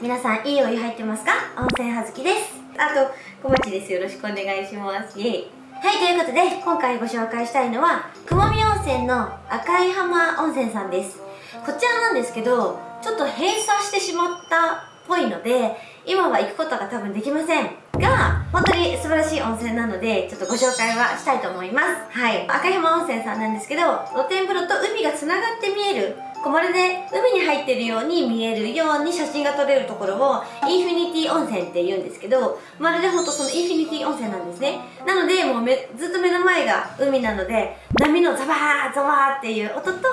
皆さんいいお湯入ってますか？温泉はずきです。あと小町です。よろしくお願いします。イエイ。はいということで今回ご紹介したいのは雲見温泉の赤い浜温泉さんです。こちらなんですけどちょっと閉鎖してしまったっぽいので今は行くことが多分できませんが本当に素晴らしい温泉なのでちょっとご紹介はしたいと思います。はい。赤い浜温泉さんなんですけど露天風呂と海がつながって見えるこうまるで海に入ってるように見えるように写真が撮れるところをインフィニティ温泉って言うんですけどまるでほんとそのインフィニティ温泉なんですね。なのでもうめずっと目の前が海なので波のザバーザバーっていう音と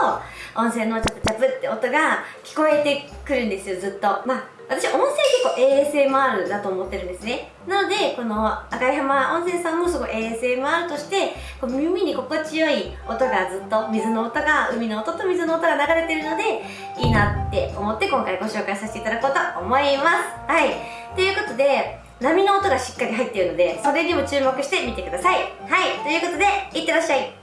温泉のチャプチャプって音が聞こえてくるんですよずっと。まあ私温泉結構 ASMR だと思ってるんですね。なのでこの赤い浜温泉さんもすごい ASMR としてこう耳に心地よい音がずっと水の音が海の音と水の音が流れてるのでいいなって思って今回ご紹介させていただこうと思います。はい。ということで波の音がしっかり入っているのでそれにも注目してみてください。はい。ということでいってらっしゃい。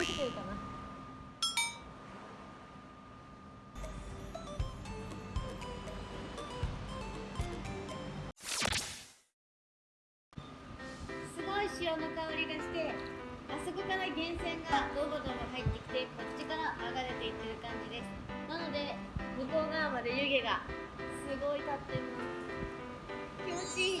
すごい潮の香りがしてあそこから源泉がドボドボ入ってきてこっちから流れていってる感じです。なので向こう側まで湯気がすごい立ってます。気持ちいい。